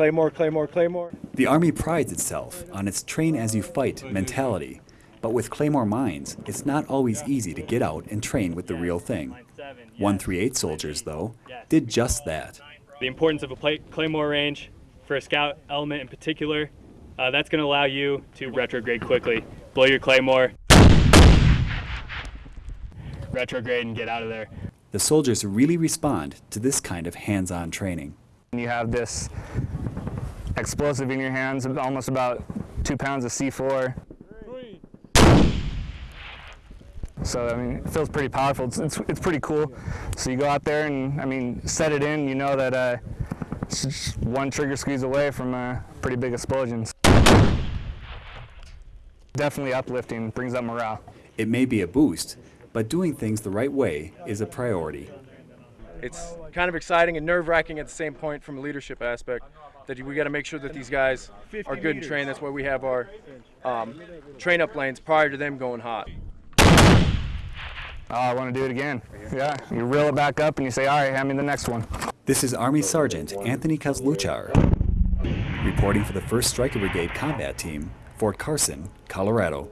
Claymore, Claymore, Claymore. The Army prides itself on its train as you fight mentality, but with Claymore mines, it's not always easy to get out and train with the real thing. 138 soldiers, though, did just that. The importance of a Claymore range for a scout element in particular, uh, that's going to allow you to retrograde quickly. Blow your Claymore, retrograde, and get out of there. The soldiers really respond to this kind of hands-on training. You have this explosive in your hands, almost about two pounds of C4. So, I mean, it feels pretty powerful. It's, it's, it's, pretty cool. So you go out there and, I mean, set it in, you know that uh, it's just one trigger squeeze away from a pretty big explosion. Definitely uplifting, brings up morale. It may be a boost, but doing things the right way is a priority. It's kind of exciting and nerve-wracking at the same point from a leadership aspect that we got to make sure that these guys are good and trained. That's why we have our um, train-up lanes prior to them going hot. Oh, I want to do it again. Yeah, you reel it back up and you say, all right, hand me the next one. This is Army Sergeant Anthony Kozluchar, reporting for the 1st Stryker Brigade Combat Team, Fort Carson, Colorado.